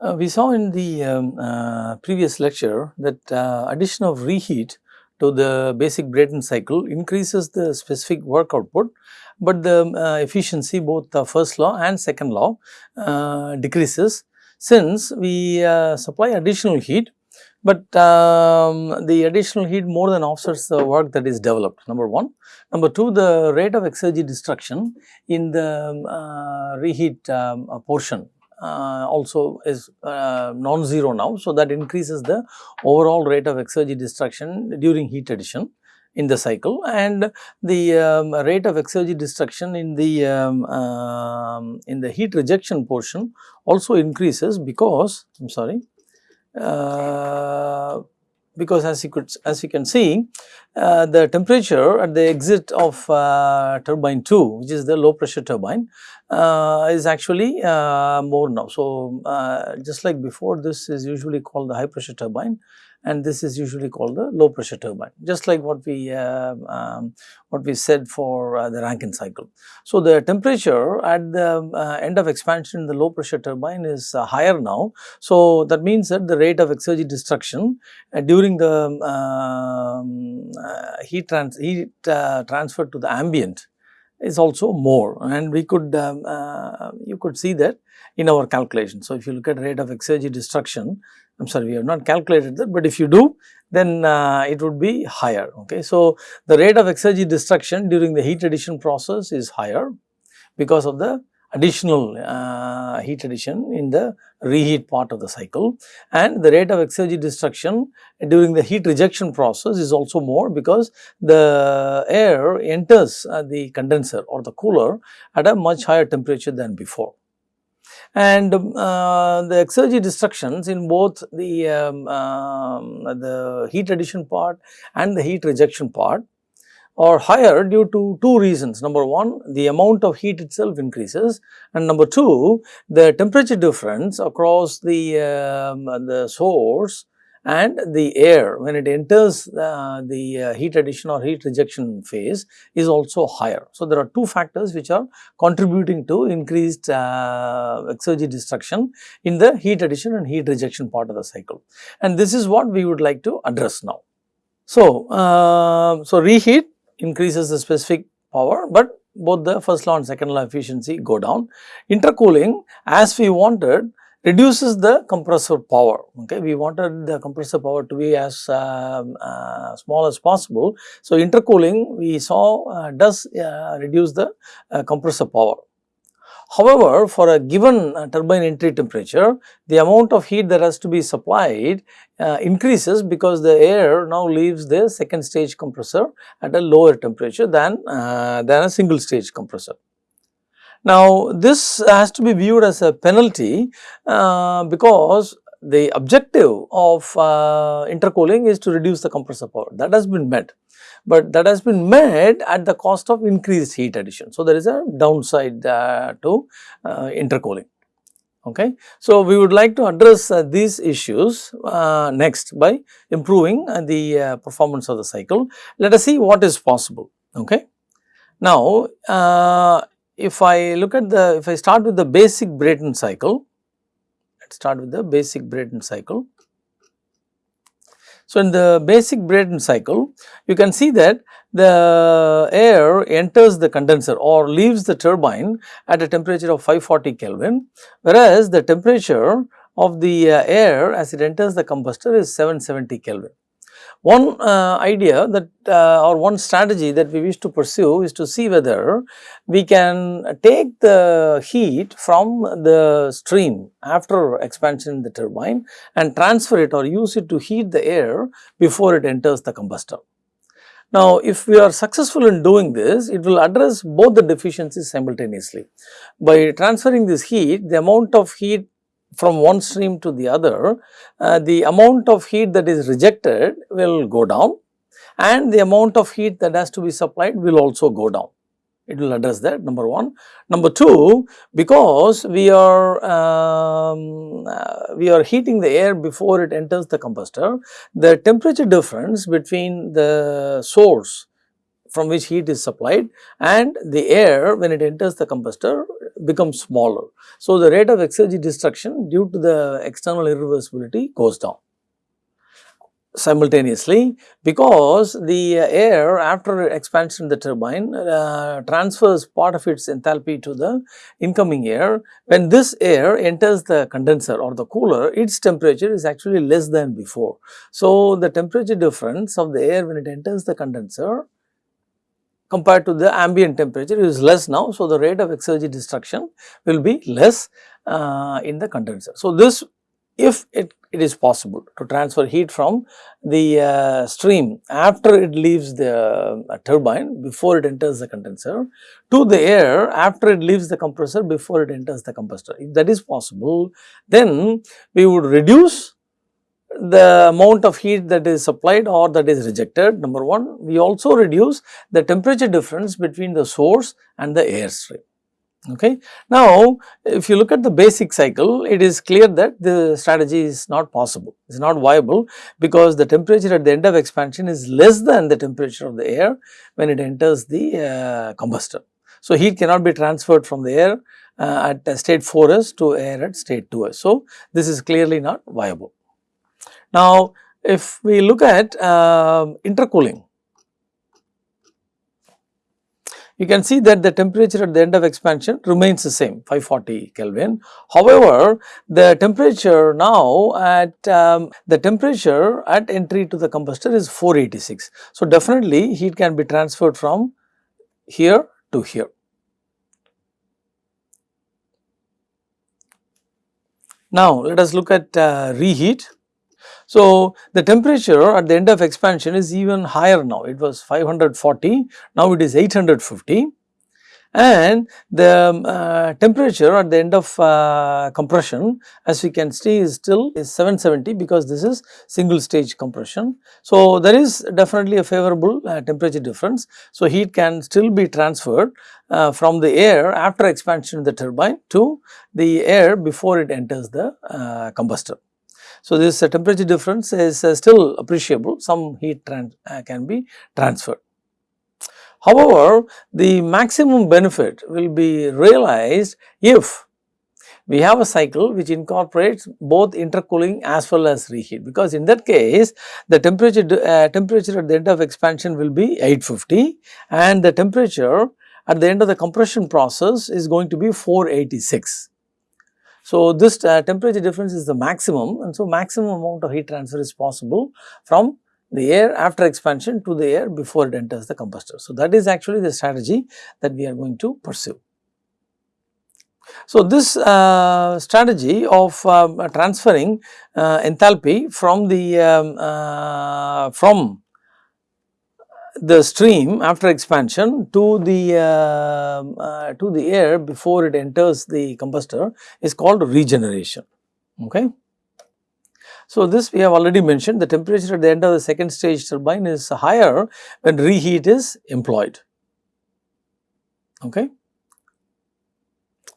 Uh, we saw in the um, uh, previous lecture that uh, addition of reheat to the basic Brayton cycle increases the specific work output, but the uh, efficiency both the first law and second law uh, decreases since we uh, supply additional heat, but um, the additional heat more than offsets the work that is developed number 1. Number 2 the rate of exergy destruction in the reheat um, portion also is uh, non-zero now. So, that increases the overall rate of exergy destruction during heat addition in the cycle and the um, rate of exergy destruction in the um, um, in the heat rejection portion also increases because I am sorry uh, because as you could as you can see uh, the temperature at the exit of uh, turbine 2 which is the low pressure turbine uh, is actually uh, more now. So, uh, just like before this is usually called the high pressure turbine and this is usually called the low pressure turbine just like what we uh, um, what we said for uh, the Rankine cycle. So, the temperature at the uh, end of expansion in the low pressure turbine is higher now. So, that means that the rate of exergy destruction during the um, heat, trans heat transfer to the ambient is also more and we could um, uh, you could see that in our calculation. So, if you look at rate of exergy destruction I am sorry we have not calculated that, but if you do then uh, it would be higher. Okay. So, the rate of exergy destruction during the heat addition process is higher because of the additional uh, heat addition in the reheat part of the cycle and the rate of exergy destruction during the heat rejection process is also more because the air enters uh, the condenser or the cooler at a much higher temperature than before and uh, the exergy destructions in both the, um, um, the heat addition part and the heat rejection part are higher due to two reasons. Number one, the amount of heat itself increases and number two, the temperature difference across the, um, the source and the air when it enters uh, the uh, heat addition or heat rejection phase is also higher. So, there are two factors which are contributing to increased uh, exergy destruction in the heat addition and heat rejection part of the cycle and this is what we would like to address now. So, uh, so reheat increases the specific power, but both the first law and second law efficiency go down. Intercooling as we wanted reduces the compressor power. Okay, we wanted the compressor power to be as uh, uh, small as possible. So, intercooling we saw uh, does uh, reduce the uh, compressor power. However, for a given uh, turbine entry temperature, the amount of heat that has to be supplied increases because the air now leaves the second stage compressor at a lower temperature than, than a single stage compressor. Now, this has to be viewed as a penalty uh, because the objective of uh, intercooling is to reduce the compressor power that has been met but that has been met at the cost of increased heat addition. So, there is a downside uh, to uh, intercooling. Okay. So, we would like to address uh, these issues uh, next by improving uh, the uh, performance of the cycle. Let us see what is possible. Okay. Now, if I look at the, if I start with the basic Brayton cycle, let us start with the basic Brayton cycle. So, in the basic Brayton cycle, you can see that the air enters the condenser or leaves the turbine at a temperature of 540 Kelvin, whereas the temperature of the uh, air as it enters the combustor is 770 Kelvin. One uh, idea that uh, or one strategy that we wish to pursue is to see whether we can take the heat from the stream after expansion in the turbine and transfer it or use it to heat the air before it enters the combustor. Now, if we are successful in doing this, it will address both the deficiencies simultaneously. By transferring this heat, the amount of heat from one stream to the other, uh, the amount of heat that is rejected will go down and the amount of heat that has to be supplied will also go down. It will address that number 1. Number 2, because we are um, uh, we are heating the air before it enters the combustor, the temperature difference between the source from which heat is supplied and the air when it enters the combustor becomes smaller. So, the rate of exergy destruction due to the external irreversibility goes down simultaneously because the air after expansion of the turbine uh, transfers part of its enthalpy to the incoming air. When this air enters the condenser or the cooler, its temperature is actually less than before. So, the temperature difference of the air when it enters the condenser compared to the ambient temperature is less now. So, the rate of exergy destruction will be less uh, in the condenser. So, this if it, it is possible to transfer heat from the uh, stream after it leaves the uh, turbine before it enters the condenser to the air after it leaves the compressor before it enters the combustor. If that is possible, then we would reduce the amount of heat that is supplied or that is rejected number 1. We also reduce the temperature difference between the source and the airstream. Okay. Now, if you look at the basic cycle, it is clear that the strategy is not possible, it is not viable because the temperature at the end of expansion is less than the temperature of the air when it enters the uh, combustor. So, heat cannot be transferred from the air uh, at state 4s to air at state 2s. So, this is clearly not viable. Now, if we look at uh, intercooling, you can see that the temperature at the end of expansion remains the same 540 Kelvin. However, the temperature now at um, the temperature at entry to the combustor is 486. So, definitely heat can be transferred from here to here. Now, let us look at uh, reheat. So, the temperature at the end of expansion is even higher now, it was 540, now it is 850 and the um, uh, temperature at the end of uh, compression as we can see is still is 770 because this is single stage compression. So, there is definitely a favorable uh, temperature difference. So, heat can still be transferred uh, from the air after expansion of the turbine to the air before it enters the uh, combustor. So, this uh, temperature difference is uh, still appreciable, some heat uh, can be transferred. However, the maximum benefit will be realized if we have a cycle which incorporates both intercooling as well as reheat because in that case the temperature uh, temperature at the end of expansion will be 850 and the temperature at the end of the compression process is going to be 486. So, this uh, temperature difference is the maximum and so maximum amount of heat transfer is possible from the air after expansion to the air before it enters the combustor. So, that is actually the strategy that we are going to pursue. So, this uh, strategy of um, transferring uh, enthalpy from the um, uh, from the stream after expansion to the uh, uh, to the air before it enters the combustor is called regeneration. Okay. So, this we have already mentioned the temperature at the end of the second stage turbine is higher when reheat is employed. Okay.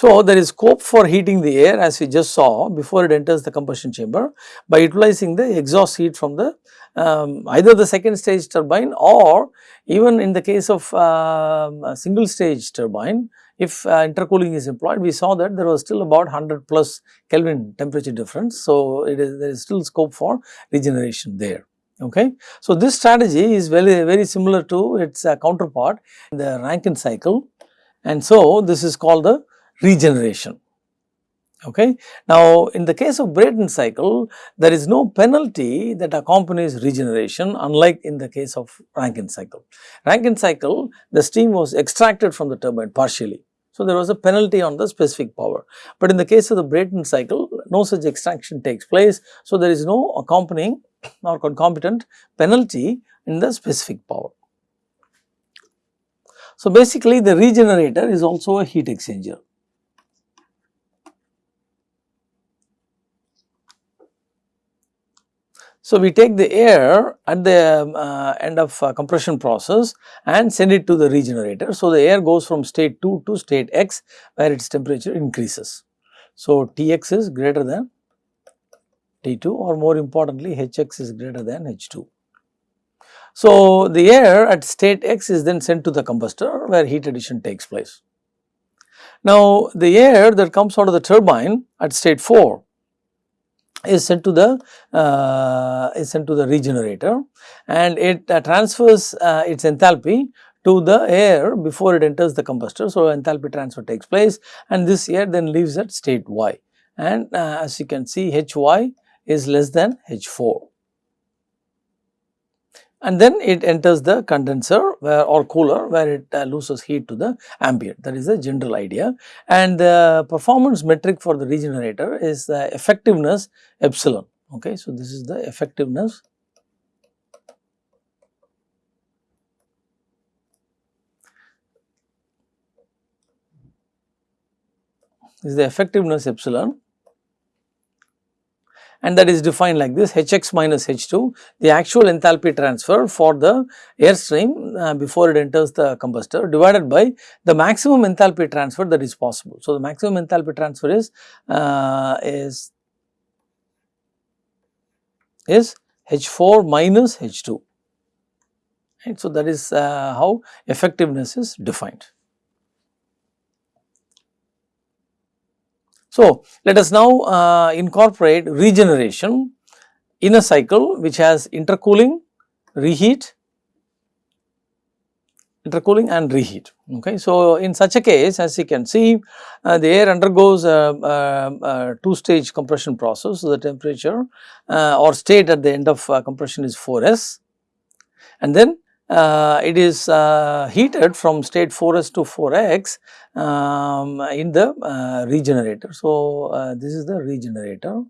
So, there is scope for heating the air as we just saw before it enters the combustion chamber by utilizing the exhaust heat from the um, either the second stage turbine or even in the case of uh, a single stage turbine if uh, intercooling is employed we saw that there was still about 100 plus Kelvin temperature difference. So, it is there is still scope for regeneration there. Okay. So, this strategy is very very similar to its uh, counterpart in the Rankine cycle and so this is called the regeneration. Okay. Now, in the case of Brayton cycle, there is no penalty that accompanies regeneration unlike in the case of Rankine cycle. Rankine cycle, the steam was extracted from the turbine partially. So, there was a penalty on the specific power. But in the case of the Brayton cycle, no such extraction takes place. So, there is no accompanying or concomitant penalty in the specific power. So, basically the regenerator is also a heat exchanger. So, we take the air at the uh, end of uh, compression process and send it to the regenerator. So, the air goes from state 2 to state x where its temperature increases. So, Tx is greater than T2 or more importantly Hx is greater than H2. So, the air at state x is then sent to the combustor where heat addition takes place. Now, the air that comes out of the turbine at state 4 is sent to the uh, is sent to the regenerator and it uh, transfers uh, its enthalpy to the air before it enters the combustor. So, enthalpy transfer takes place and this air then leaves at state y and uh, as you can see Hy is less than H4 and then it enters the condenser where, or cooler where it uh, loses heat to the ambient. That is the general idea. And the performance metric for the regenerator is the effectiveness epsilon. Okay. So, this is the effectiveness. This is the effectiveness epsilon and that is defined like this Hx minus H2 the actual enthalpy transfer for the airstream uh, before it enters the combustor divided by the maximum enthalpy transfer that is possible. So, the maximum enthalpy transfer is uh, is is H4 minus H2 right. So, that is uh, how effectiveness is defined. So, let us now uh, incorporate regeneration in a cycle which has intercooling, reheat, intercooling and reheat. Okay. So, in such a case as you can see uh, the air undergoes a, a, a two stage compression process. So, the temperature uh, or state at the end of uh, compression is 4s and then uh, it is uh, heated from state 4s to 4x um, in the uh, regenerator. So, uh, this is the regenerator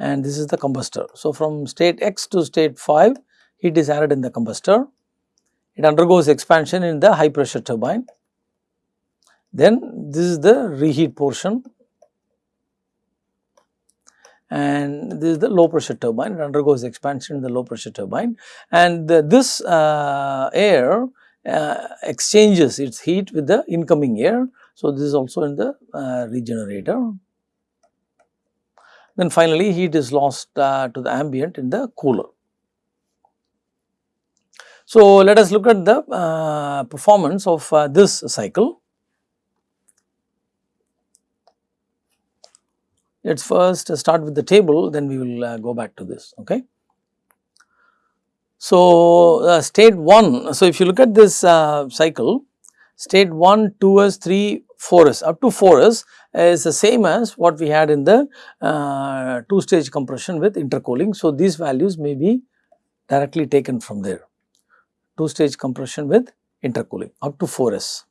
and this is the combustor. So, from state x to state 5 heat is added in the combustor, it undergoes expansion in the high pressure turbine. Then this is the reheat portion and this is the low pressure turbine it undergoes expansion in the low pressure turbine and the, this uh, air uh, exchanges its heat with the incoming air. So, this is also in the uh, regenerator. Then finally, heat is lost uh, to the ambient in the cooler. So, let us look at the uh, performance of uh, this cycle. Let us first start with the table then we will uh, go back to this ok. So, uh, state 1, so if you look at this uh, cycle state 1, 2s, 3, 4s up to 4s is the same as what we had in the uh, 2 stage compression with intercooling. So, these values may be directly taken from there 2 stage compression with intercooling up to 4s.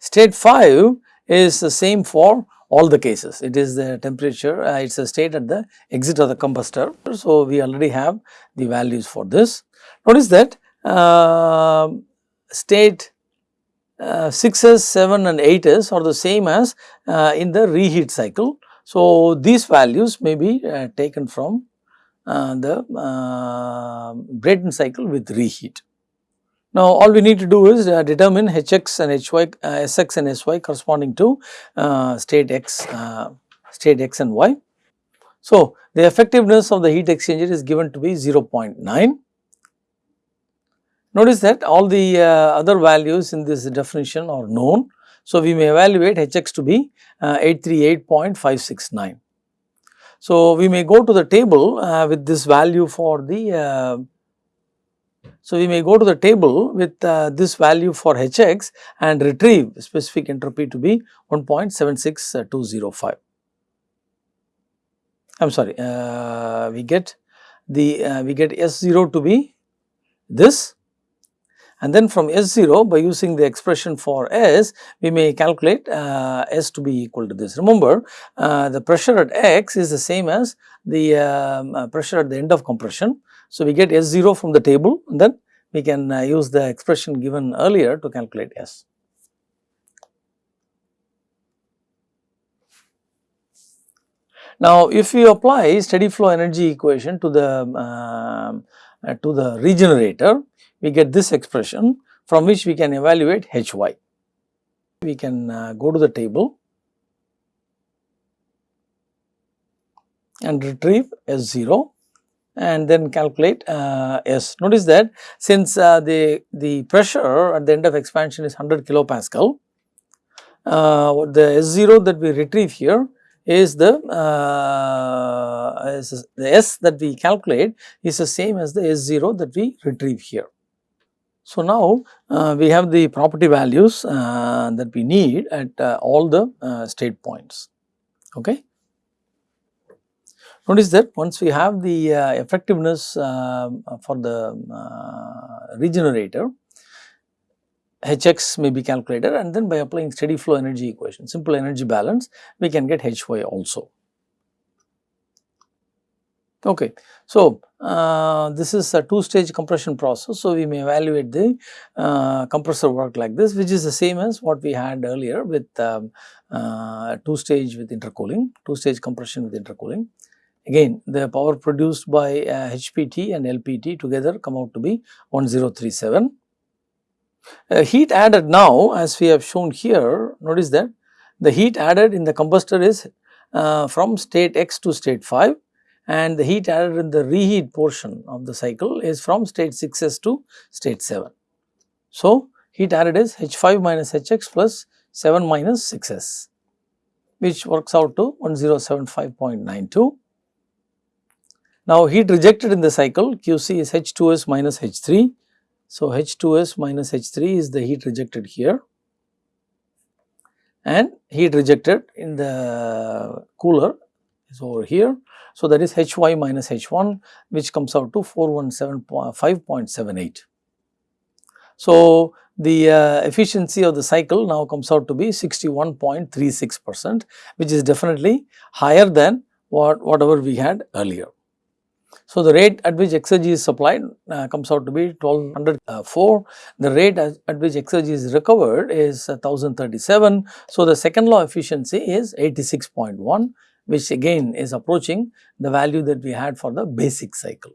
State 5 is the same for all the cases. It is the temperature, uh, it is a state at the exit of the combustor. So, we already have the values for this. Notice that uh, state uh, 6s, 7 and 8s are the same as uh, in the reheat cycle. So, these values may be uh, taken from uh, the Brayton cycle with reheat. Now, all we need to do is uh, determine Hx and Hy, uh, Sx and Sy corresponding to uh, state x, uh, state x and y. So, the effectiveness of the heat exchanger is given to be 0.9. Notice that all the uh, other values in this definition are known. So, we may evaluate Hx to be uh, 838.569. So, we may go to the table with this value for the so, we may go to the table with uh, this value for Hx and retrieve specific entropy to be 1.76205. I am sorry, uh, we get the uh, we get S0 to be this and then from S0 by using the expression for S we may calculate uh, S to be equal to this. Remember uh, the pressure at X is the same as the um, uh, pressure at the end of compression so, we get S0 from the table and then we can uh, use the expression given earlier to calculate S. Now, if we apply steady flow energy equation to the uh, uh, to the regenerator, we get this expression from which we can evaluate Hy. We can uh, go to the table and retrieve S0 and then calculate uh, S. Notice that since uh, the, the pressure at the end of expansion is 100 kilopascal, uh, the S0 that we retrieve here is the, uh, is the S that we calculate is the same as the S0 that we retrieve here. So, now uh, we have the property values uh, that we need at all the state points. Okay. Notice that once we have the uh, effectiveness um, for the uh, regenerator, Hx may be calculated and then by applying steady flow energy equation, simple energy balance, we can get Hy also. Okay. So, uh, this is a two stage compression process. So, we may evaluate the uh, compressor work like this which is the same as what we had earlier with um, uh, two stage with intercooling, two stage compression with intercooling. Again the power produced by HPT uh, and LPT together come out to be 1037. Uh, heat added now as we have shown here notice that the heat added in the combustor is uh, from state x to state 5 and the heat added in the reheat portion of the cycle is from state 6s to state 7. So, heat added is H5 minus Hx plus 7 minus 6s which works out to 1075.92 now, heat rejected in the cycle QC is H2S minus H3. So, H2S minus H3 is the heat rejected here and heat rejected in the cooler is over here. So, that is Hy minus H1 which comes out to 417.5.78. So, the uh, efficiency of the cycle now comes out to be 61.36 percent which is definitely higher than what whatever we had earlier. So, the rate at which exergy is supplied uh, comes out to be 1204. The rate at, which exergy is recovered is 1037. So, the second law efficiency is 86.1 which again is approaching the value that we had for the basic cycle.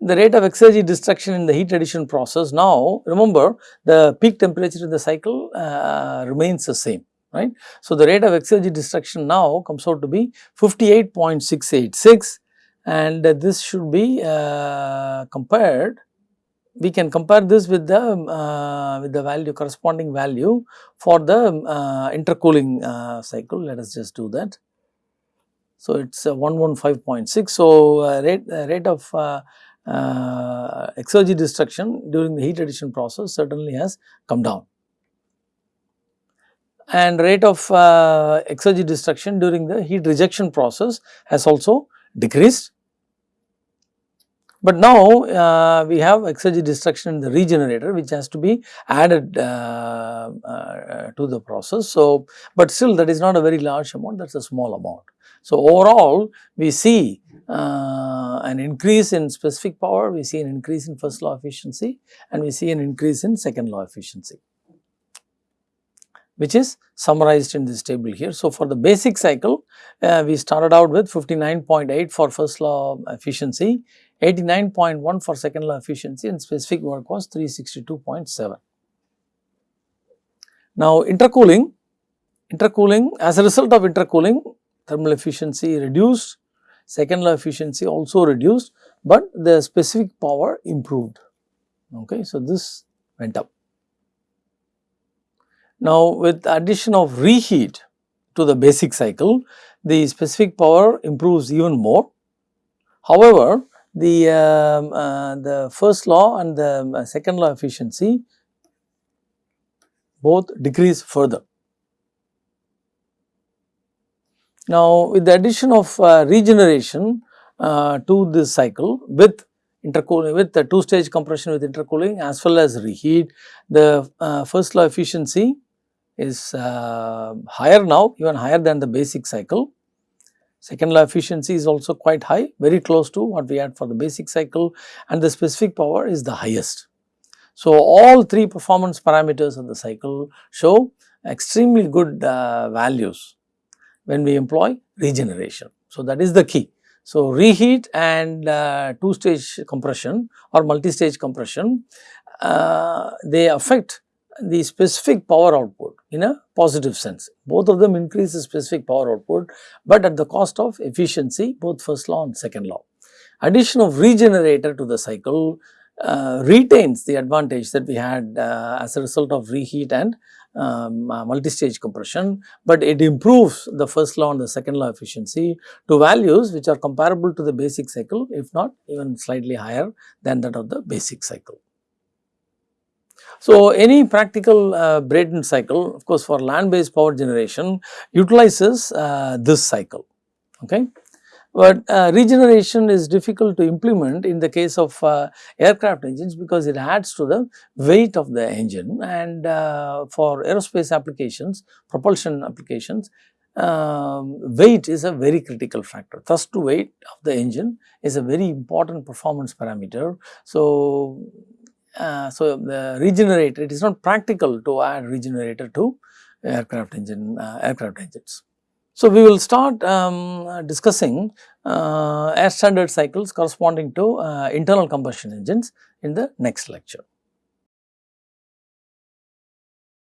The rate of exergy destruction in the heat addition process now remember the peak temperature in the cycle uh, remains the same right. So, the rate of exergy destruction now comes out to be 58.686 and uh, this should be uh, compared we can compare this with the uh, with the value corresponding value for the uh, intercooling uh, cycle let us just do that. So, it is 115.6 so uh, rate rate of exergy destruction during the heat addition process certainly has come down and rate of uh, exergy destruction during the heat rejection process has also decreased. But now uh, we have exergy destruction in the regenerator which has to be added uh, uh, to the process. So, but still that is not a very large amount that is a small amount. So, overall we see uh, an increase in specific power, we see an increase in first law efficiency and we see an increase in second law efficiency which is summarized in this table here. So, for the basic cycle uh, we started out with 59.8 for first law efficiency, 89.1 for second law efficiency and specific work was 362.7. Now, intercooling, intercooling as a result of intercooling thermal efficiency reduced, second law efficiency also reduced, but the specific power improved. Okay, so, this went up. Now, with addition of reheat to the basic cycle, the specific power improves even more. However, the, um, uh, the first law and the um, second law efficiency both decrease further. Now, with the addition of uh, regeneration uh, to this cycle with intercooling with the two stage compression with intercooling as well as reheat, the uh, first law efficiency is uh, higher now even higher than the basic cycle. Second law efficiency is also quite high very close to what we had for the basic cycle and the specific power is the highest. So, all three performance parameters of the cycle show extremely good uh, values when we employ regeneration. So, that is the key. So, reheat and uh, two stage compression or multi stage compression uh, they affect the specific power output in a positive sense. Both of them increase the specific power output, but at the cost of efficiency both first law and second law. Addition of regenerator to the cycle uh, retains the advantage that we had uh, as a result of reheat and um, uh, multi-stage compression, but it improves the first law and the second law efficiency to values which are comparable to the basic cycle if not even slightly higher than that of the basic cycle. So, any practical uh, Brayton cycle of course for land based power generation utilizes uh, this cycle. Okay. But uh, regeneration is difficult to implement in the case of uh, aircraft engines because it adds to the weight of the engine and uh, for aerospace applications, propulsion applications, um, weight is a very critical factor. Thrust to weight of the engine is a very important performance parameter. So, uh, so the regenerator, it is not practical to add regenerator to aircraft engine, uh, aircraft engines. So, we will start um, discussing uh, air standard cycles corresponding to uh, internal combustion engines in the next lecture.